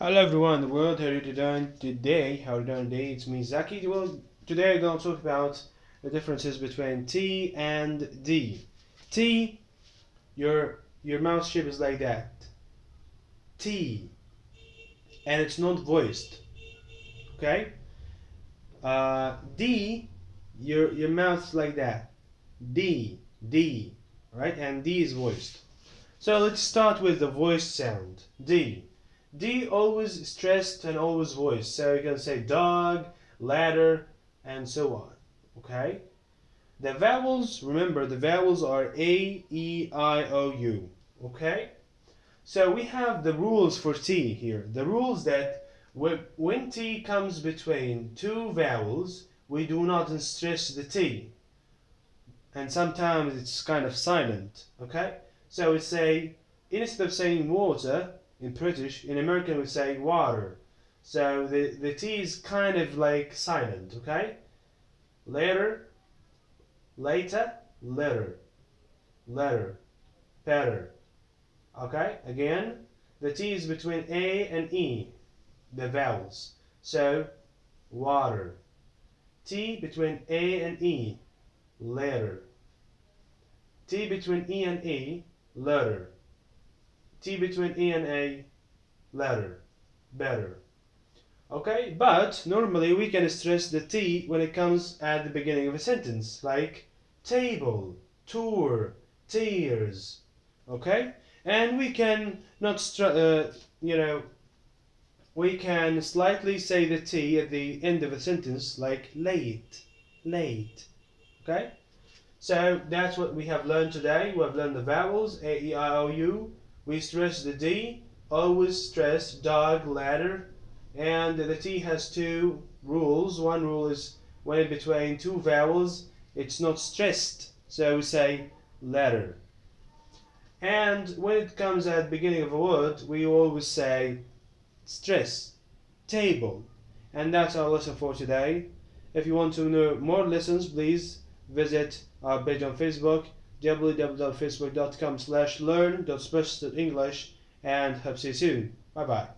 Hello everyone the world, how are you doing today? How are you doing today? It's me Zaki. Well, today I'm going to talk about the differences between T and D. T, your your mouth shape is like that. T, and it's not voiced. Okay. Uh, D, your your mouth's like that. D, D, right? And D is voiced. So let's start with the voiced sound. D. D always stressed and always voiced. So you can say dog, ladder, and so on. Okay? The vowels, remember the vowels are A, E, I, O, U. Okay? So we have the rules for T here. The rules that when T comes between two vowels, we do not stress the T. And sometimes it's kind of silent. Okay? So we say, instead of saying water, in British, in American we say water. So the, the T is kind of like silent, okay? Later, later, letter, letter, better. Okay, again, the T is between A and E, the vowels. So, water. T between A and E, letter. T between E and E, letter. T between E and A, letter, better. Okay, but normally we can stress the T when it comes at the beginning of a sentence, like table, tour, tears. Okay, and we can not, uh, you know, we can slightly say the T at the end of a sentence, like late, late. Okay, so that's what we have learned today. We have learned the vowels A, E, I, O, U we stress the D, always stress dog, ladder, and the T has two rules. One rule is when between two vowels, it's not stressed, so we say ladder. And when it comes at the beginning of a word, we always say stress, table. And that's our lesson for today. If you want to know more lessons, please visit our page on Facebook www.facebook.com slash learn.specialistenglish and hope to see you soon. Bye bye.